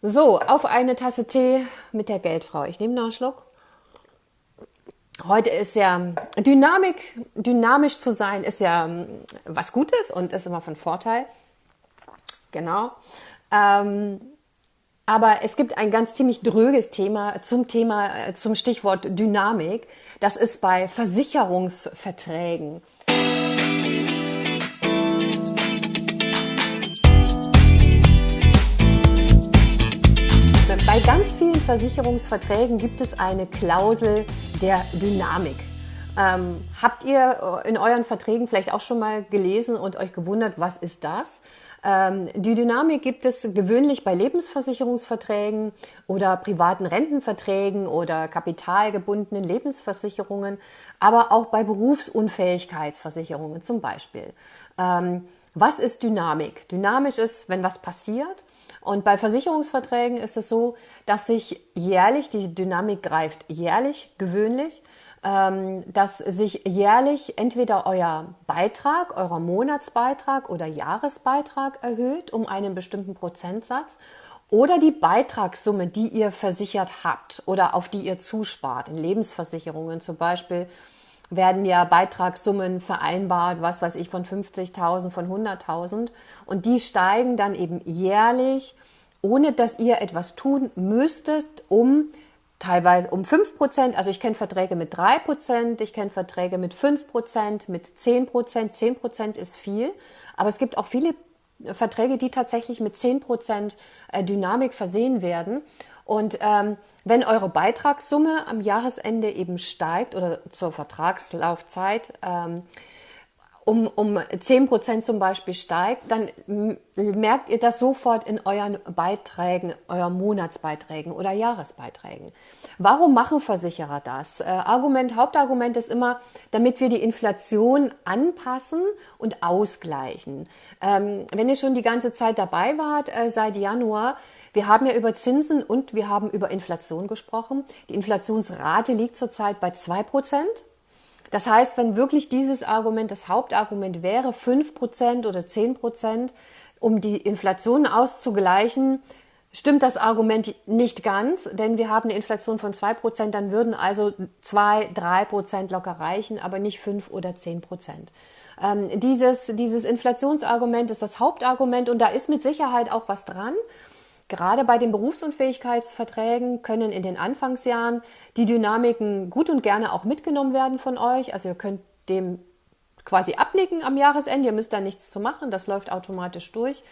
So, auf eine Tasse Tee mit der Geldfrau. Ich nehme noch einen Schluck. Heute ist ja Dynamik, dynamisch zu sein, ist ja ähm, was Gutes und ist immer von Vorteil. Genau. Ähm, aber es gibt ein ganz ziemlich dröges Thema zum Thema, äh, zum Stichwort Dynamik. Das ist bei Versicherungsverträgen. Versicherungsverträgen gibt es eine Klausel der Dynamik. Ähm, habt ihr in euren Verträgen vielleicht auch schon mal gelesen und euch gewundert, was ist das? Ähm, die Dynamik gibt es gewöhnlich bei Lebensversicherungsverträgen oder privaten Rentenverträgen oder kapitalgebundenen Lebensversicherungen, aber auch bei Berufsunfähigkeitsversicherungen zum Beispiel. Ähm, was ist Dynamik? Dynamisch ist, wenn was passiert. Und bei Versicherungsverträgen ist es so, dass sich jährlich, die Dynamik greift jährlich, gewöhnlich, ähm, dass sich jährlich entweder euer Beitrag, euer Monatsbeitrag oder Jahresbeitrag erhöht um einen bestimmten Prozentsatz oder die Beitragssumme, die ihr versichert habt oder auf die ihr zuspart, in Lebensversicherungen zum Beispiel werden ja Beitragssummen vereinbart, was weiß ich, von 50.000, von 100.000. Und die steigen dann eben jährlich, ohne dass ihr etwas tun müsstet, um teilweise um 5%. Also ich kenne Verträge mit 3%, ich kenne Verträge mit 5%, mit 10%. 10% ist viel. Aber es gibt auch viele Verträge, die tatsächlich mit 10% äh, Dynamik versehen werden. Und ähm, wenn eure Beitragssumme am Jahresende eben steigt oder zur Vertragslaufzeit ähm, um, um 10 Prozent zum Beispiel steigt, dann merkt ihr das sofort in euren Beiträgen, euren Monatsbeiträgen oder Jahresbeiträgen. Warum machen Versicherer das? Äh, Argument, Hauptargument ist immer, damit wir die Inflation anpassen und ausgleichen. Ähm, wenn ihr schon die ganze Zeit dabei wart, äh, seit Januar, wir haben ja über Zinsen und wir haben über Inflation gesprochen. Die Inflationsrate liegt zurzeit bei zwei Prozent. Das heißt, wenn wirklich dieses Argument das Hauptargument wäre, fünf Prozent oder zehn Prozent, um die Inflation auszugleichen, stimmt das Argument nicht ganz, denn wir haben eine Inflation von zwei Prozent, dann würden also zwei, drei Prozent locker reichen, aber nicht fünf oder zehn Prozent. Ähm, dieses, dieses Inflationsargument ist das Hauptargument und da ist mit Sicherheit auch was dran. Gerade bei den Berufsunfähigkeitsverträgen können in den Anfangsjahren die Dynamiken gut und gerne auch mitgenommen werden von euch. Also ihr könnt dem quasi abnicken am Jahresende. Ihr müsst da nichts zu machen. Das läuft automatisch durch.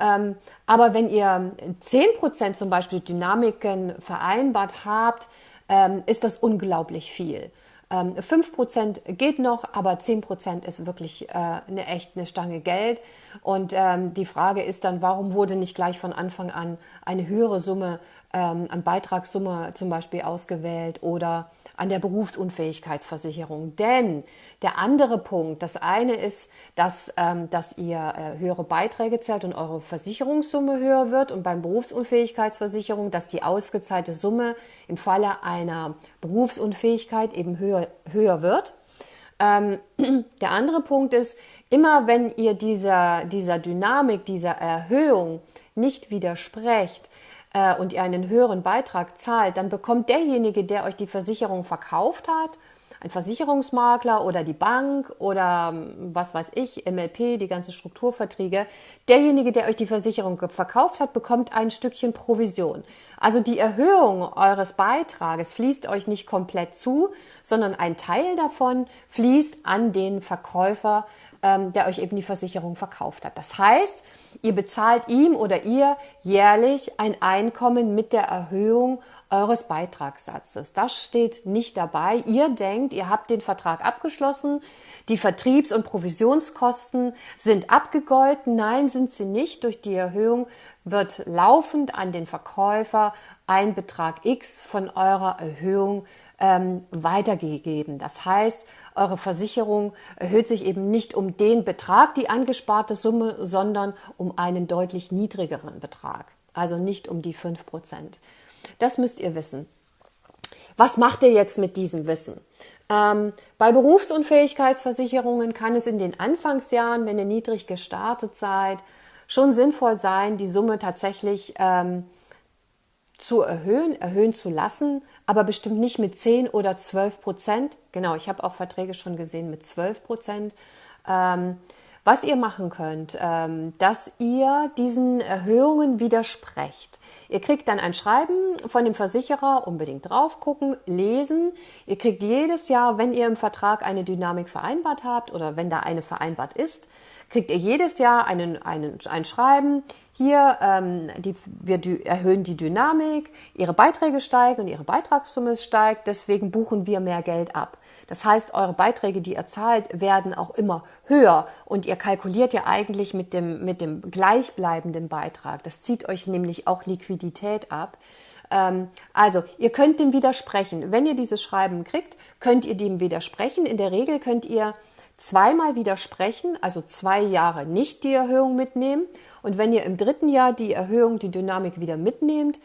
Ähm, aber wenn ihr 10% zum Beispiel Dynamiken vereinbart habt, ähm, ist das unglaublich viel. Ähm, 5% geht noch, aber 10% ist wirklich äh, eine echt eine Stange Geld. Und ähm, die Frage ist dann, warum wurde nicht gleich von Anfang an eine höhere Summe ähm, an Beitragssumme zum Beispiel ausgewählt oder an der Berufsunfähigkeitsversicherung. Denn der andere Punkt, das eine ist, dass, ähm, dass ihr äh, höhere Beiträge zahlt und eure Versicherungssumme höher wird und beim Berufsunfähigkeitsversicherung, dass die ausgezahlte Summe im Falle einer Berufsunfähigkeit eben höher, höher wird. Ähm, der andere Punkt ist, immer wenn ihr dieser, dieser Dynamik, dieser Erhöhung nicht widersprecht, äh, und ihr einen höheren Beitrag zahlt, dann bekommt derjenige, der euch die Versicherung verkauft hat, ein Versicherungsmakler oder die Bank oder ähm, was weiß ich, MLP, die ganzen Strukturverträge, derjenige, der euch die Versicherung verkauft hat, bekommt ein Stückchen Provision. Also die Erhöhung eures Beitrages fließt euch nicht komplett zu, sondern ein Teil davon fließt an den Verkäufer, ähm, der euch eben die Versicherung verkauft hat. Das heißt, ihr bezahlt ihm oder ihr jährlich ein Einkommen mit der Erhöhung eures Beitragssatzes. Das steht nicht dabei. Ihr denkt, ihr habt den Vertrag abgeschlossen, die Vertriebs- und Provisionskosten sind abgegolten. Nein, sind sie nicht. Durch die Erhöhung wird laufend an den Verkäufer ein Betrag X von eurer Erhöhung ähm, weitergegeben. Das heißt, eure Versicherung erhöht sich eben nicht um den Betrag, die angesparte Summe, sondern um einen deutlich niedrigeren Betrag. Also nicht um die 5%. Das müsst ihr wissen. Was macht ihr jetzt mit diesem Wissen? Ähm, bei Berufsunfähigkeitsversicherungen kann es in den Anfangsjahren, wenn ihr niedrig gestartet seid, schon sinnvoll sein, die Summe tatsächlich ähm, zu erhöhen, erhöhen zu lassen, aber bestimmt nicht mit 10 oder 12 Prozent. Genau, ich habe auch Verträge schon gesehen mit 12 Prozent. Ähm, was ihr machen könnt, ähm, dass ihr diesen Erhöhungen widersprecht. Ihr kriegt dann ein Schreiben von dem Versicherer, unbedingt drauf gucken, lesen. Ihr kriegt jedes Jahr, wenn ihr im Vertrag eine Dynamik vereinbart habt oder wenn da eine vereinbart ist, kriegt ihr jedes Jahr einen, einen, ein Schreiben. Hier, ähm, die, wir erhöhen die Dynamik, ihre Beiträge steigen und ihre Beitragssumme steigt, deswegen buchen wir mehr Geld ab. Das heißt, eure Beiträge, die ihr zahlt, werden auch immer höher und ihr kalkuliert ja eigentlich mit dem, mit dem gleichbleibenden Beitrag. Das zieht euch nämlich auch Liquidität ab. Ähm, also, ihr könnt dem widersprechen. Wenn ihr dieses Schreiben kriegt, könnt ihr dem widersprechen. In der Regel könnt ihr zweimal widersprechen, also zwei Jahre nicht die Erhöhung mitnehmen. Und wenn ihr im dritten Jahr die Erhöhung, die Dynamik wieder mitnehmt,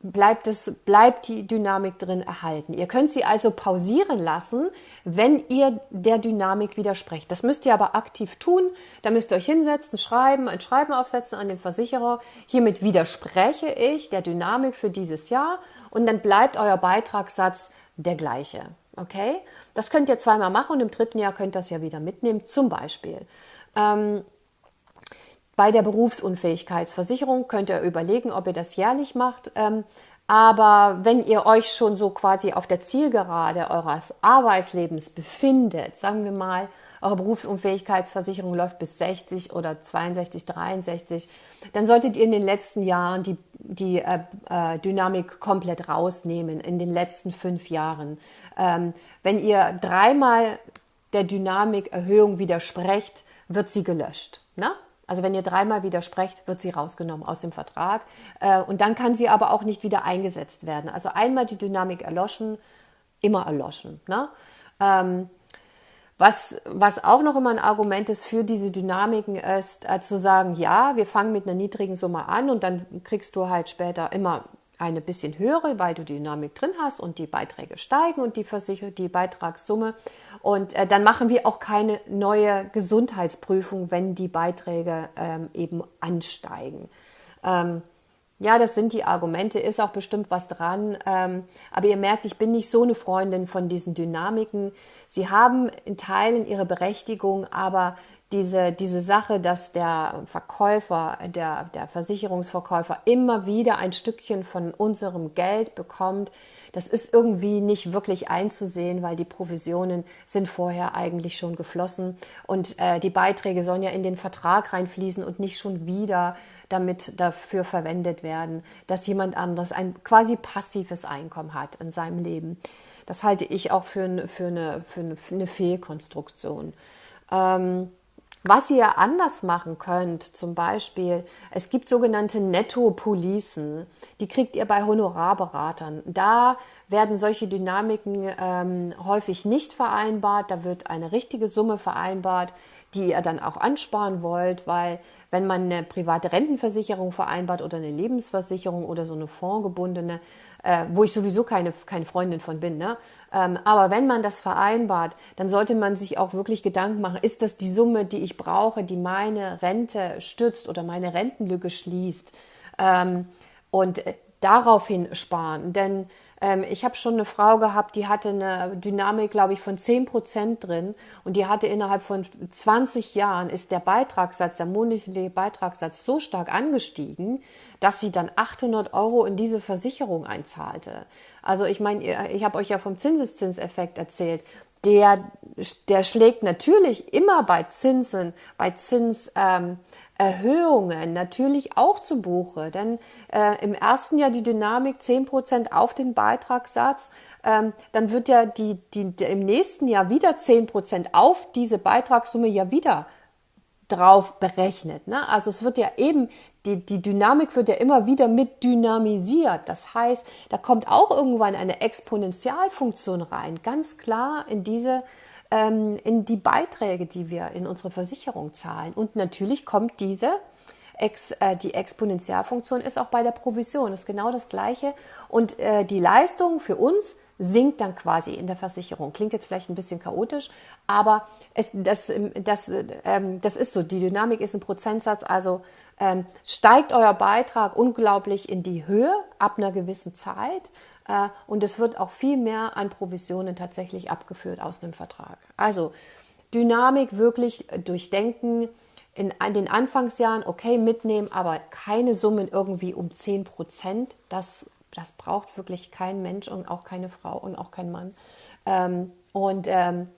bleibt, es, bleibt die Dynamik drin erhalten. Ihr könnt sie also pausieren lassen, wenn ihr der Dynamik widersprecht. Das müsst ihr aber aktiv tun. Da müsst ihr euch hinsetzen, schreiben, ein Schreiben aufsetzen an den Versicherer. Hiermit widerspreche ich der Dynamik für dieses Jahr und dann bleibt euer Beitragssatz der gleiche. Okay? Das könnt ihr zweimal machen und im dritten Jahr könnt ihr das ja wieder mitnehmen. Zum Beispiel ähm, bei der Berufsunfähigkeitsversicherung könnt ihr überlegen, ob ihr das jährlich macht. Ähm, aber wenn ihr euch schon so quasi auf der Zielgerade eures Arbeitslebens befindet, sagen wir mal, eure Berufsunfähigkeitsversicherung läuft bis 60 oder 62, 63, dann solltet ihr in den letzten Jahren die, die äh, äh, Dynamik komplett rausnehmen, in den letzten fünf Jahren. Ähm, wenn ihr dreimal der Dynamikerhöhung widersprecht, wird sie gelöscht. Na? Also wenn ihr dreimal widersprecht, wird sie rausgenommen aus dem Vertrag. Äh, und dann kann sie aber auch nicht wieder eingesetzt werden. Also einmal die Dynamik erloschen, immer erloschen. Ne? Ähm, was, was auch noch immer ein Argument ist für diese Dynamiken ist, zu sagen, ja, wir fangen mit einer niedrigen Summe an und dann kriegst du halt später immer eine bisschen höhere, weil du Dynamik drin hast und die Beiträge steigen und die, Versicher die Beitragssumme. Und äh, dann machen wir auch keine neue Gesundheitsprüfung, wenn die Beiträge ähm, eben ansteigen. Ähm, ja, das sind die Argumente, ist auch bestimmt was dran. Ähm, aber ihr merkt, ich bin nicht so eine Freundin von diesen Dynamiken. Sie haben in Teilen ihre Berechtigung, aber diese, diese Sache, dass der Verkäufer, der, der Versicherungsverkäufer immer wieder ein Stückchen von unserem Geld bekommt, das ist irgendwie nicht wirklich einzusehen, weil die Provisionen sind vorher eigentlich schon geflossen und äh, die Beiträge sollen ja in den Vertrag reinfließen und nicht schon wieder damit dafür verwendet werden, dass jemand anderes ein quasi passives Einkommen hat in seinem Leben. Das halte ich auch für, für, eine, für eine, für eine Fehlkonstruktion. Ähm, was ihr anders machen könnt, zum Beispiel, es gibt sogenannte Netto-Policen, die kriegt ihr bei Honorarberatern. Da werden solche Dynamiken ähm, häufig nicht vereinbart, da wird eine richtige Summe vereinbart, die ihr dann auch ansparen wollt, weil wenn man eine private Rentenversicherung vereinbart oder eine Lebensversicherung oder so eine fondgebundene, äh, wo ich sowieso keine, keine Freundin von bin. Ne? Ähm, aber wenn man das vereinbart, dann sollte man sich auch wirklich Gedanken machen, ist das die Summe, die ich brauche, die meine Rente stützt oder meine Rentenlücke schließt? Ähm, und äh, daraufhin sparen. Denn ähm, ich habe schon eine Frau gehabt, die hatte eine Dynamik, glaube ich, von 10 Prozent drin und die hatte innerhalb von 20 Jahren ist der Beitragssatz, der monatliche Beitragssatz so stark angestiegen, dass sie dann 800 Euro in diese Versicherung einzahlte. Also ich meine, ich habe euch ja vom Zinseszinseffekt erzählt. Der, der schlägt natürlich immer bei Zinsen, bei Zins, ähm, Erhöhungen natürlich auch zu Buche, denn äh, im ersten Jahr die Dynamik 10% auf den Beitragssatz, ähm, dann wird ja die, die, die, im nächsten Jahr wieder 10% auf diese Beitragssumme ja wieder drauf berechnet. Ne? Also es wird ja eben, die, die Dynamik wird ja immer wieder mit dynamisiert. Das heißt, da kommt auch irgendwann eine Exponentialfunktion rein, ganz klar in diese ähm, in die Beiträge, die wir in unsere Versicherung zahlen. Und natürlich kommt diese Ex, äh, die Exponentialfunktion ist auch bei der Provision, ist genau das gleiche. Und äh, die Leistung für uns sinkt dann quasi in der Versicherung. Klingt jetzt vielleicht ein bisschen chaotisch, aber es, das, das, ähm, das ist so. Die Dynamik ist ein Prozentsatz, also ähm, steigt euer Beitrag unglaublich in die Höhe ab einer gewissen Zeit äh, und es wird auch viel mehr an Provisionen tatsächlich abgeführt aus dem Vertrag. Also Dynamik wirklich durchdenken, in den Anfangsjahren okay mitnehmen, aber keine Summen irgendwie um 10 Prozent. Das, das braucht wirklich kein Mensch und auch keine Frau und auch kein Mann. Ähm, und ähm,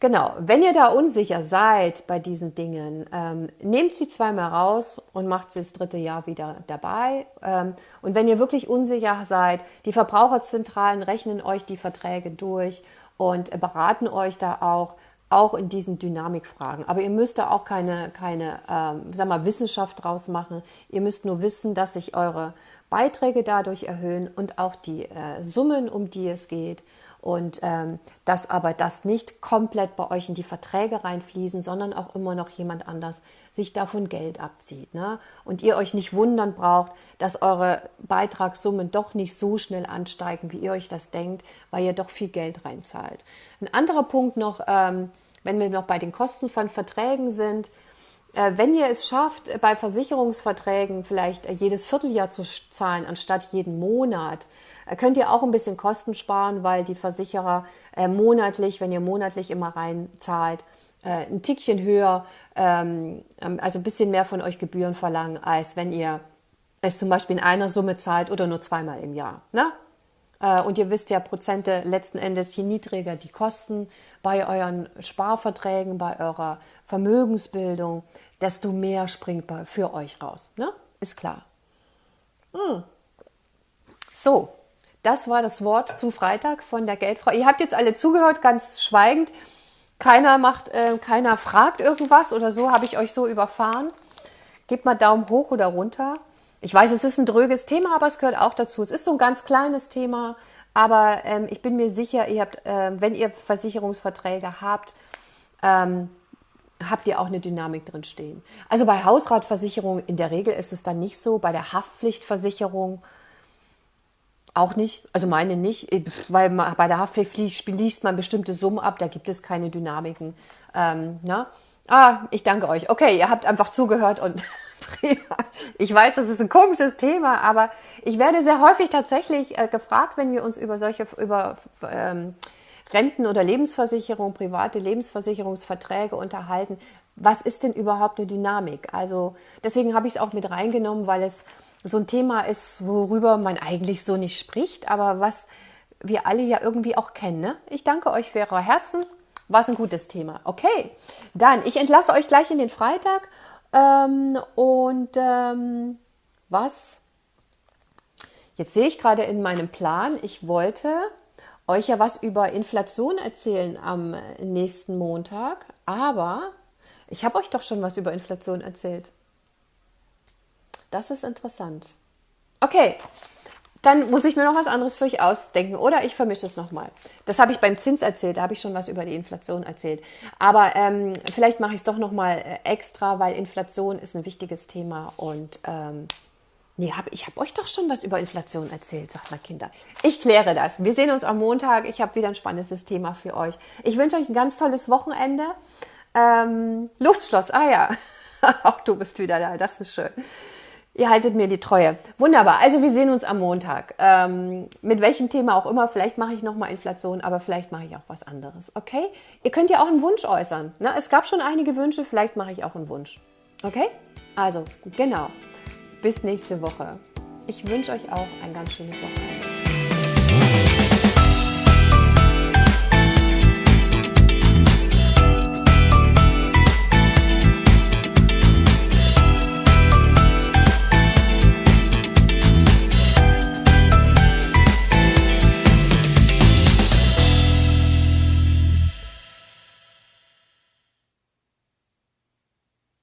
genau, wenn ihr da unsicher seid bei diesen Dingen, ähm, nehmt sie zweimal raus und macht sie das dritte Jahr wieder dabei. Ähm, und wenn ihr wirklich unsicher seid, die Verbraucherzentralen rechnen euch die Verträge durch und beraten euch da auch auch in diesen Dynamikfragen. Aber ihr müsst da auch keine, keine ähm, sag mal, Wissenschaft draus machen. Ihr müsst nur wissen, dass sich eure Beiträge dadurch erhöhen und auch die äh, Summen, um die es geht. Und ähm, dass aber das nicht komplett bei euch in die Verträge reinfließen, sondern auch immer noch jemand anders sich davon Geld abzieht. Ne? Und ihr euch nicht wundern braucht, dass eure Beitragssummen doch nicht so schnell ansteigen, wie ihr euch das denkt, weil ihr doch viel Geld reinzahlt. Ein anderer Punkt noch, ähm, wenn wir noch bei den Kosten von Verträgen sind, wenn ihr es schafft, bei Versicherungsverträgen vielleicht äh, jedes Vierteljahr zu zahlen, anstatt jeden Monat, äh, könnt ihr auch ein bisschen Kosten sparen, weil die Versicherer monatlich, wenn ihr monatlich immer rein zahlt, ein Tickchen höher, ähm, ähm, also ein bisschen mehr von euch Gebühren verlangen, als wenn ihr es zum Beispiel in einer Summe zahlt oder nur zweimal im Jahr. Ne? Und ihr wisst ja, Prozente letzten Endes, je niedriger die Kosten bei euren Sparverträgen, bei eurer Vermögensbildung, desto mehr springt für euch raus. Ne? Ist klar. Hm. So, das war das Wort zum Freitag von der Geldfrau. Ihr habt jetzt alle zugehört, ganz schweigend. Keiner macht, äh, keiner fragt irgendwas oder so. Habe ich euch so überfahren? Gebt mal Daumen hoch oder runter. Ich weiß, es ist ein dröges Thema, aber es gehört auch dazu. Es ist so ein ganz kleines Thema, aber ähm, ich bin mir sicher, ihr habt, äh, wenn ihr Versicherungsverträge habt, ähm, habt ihr auch eine Dynamik drin stehen. Also bei Hausratversicherung in der Regel ist es dann nicht so, bei der Haftpflichtversicherung auch nicht, also meine nicht, weil man, bei der Haftpflicht liest man bestimmte Summen ab, da gibt es keine Dynamiken. Ähm, na? Ah, ich danke euch. Okay, ihr habt einfach zugehört und ich weiß, das ist ein komisches Thema, aber ich werde sehr häufig tatsächlich äh, gefragt, wenn wir uns über solche, über ähm, Renten- oder Lebensversicherung, private Lebensversicherungsverträge unterhalten. Was ist denn überhaupt eine Dynamik? Also deswegen habe ich es auch mit reingenommen, weil es so ein Thema ist, worüber man eigentlich so nicht spricht, aber was wir alle ja irgendwie auch kennen. Ne? Ich danke euch für eure Herzen. War es ein gutes Thema. Okay, dann ich entlasse euch gleich in den Freitag ähm, und ähm, was? Jetzt sehe ich gerade in meinem Plan, ich wollte euch ja was über Inflation erzählen am nächsten Montag, aber ich habe euch doch schon was über Inflation erzählt. Das ist interessant. Okay, dann muss ich mir noch was anderes für euch ausdenken oder ich vermische es nochmal. Das habe ich beim Zins erzählt, da habe ich schon was über die Inflation erzählt. Aber ähm, vielleicht mache ich es doch nochmal äh, extra, weil Inflation ist ein wichtiges Thema und ähm, Nee, hab, ich habe euch doch schon was über Inflation erzählt, sagt mal Kinder. Ich kläre das. Wir sehen uns am Montag. Ich habe wieder ein spannendes Thema für euch. Ich wünsche euch ein ganz tolles Wochenende. Ähm, Luftschloss, ah ja. Auch du bist wieder da, das ist schön. Ihr haltet mir die Treue. Wunderbar. Also wir sehen uns am Montag. Ähm, mit welchem Thema auch immer. Vielleicht mache ich nochmal Inflation, aber vielleicht mache ich auch was anderes. Okay? Ihr könnt ja auch einen Wunsch äußern. Ne? Es gab schon einige Wünsche, vielleicht mache ich auch einen Wunsch. Okay? Also, genau. Bis nächste Woche. Ich wünsche euch auch ein ganz schönes Wochenende.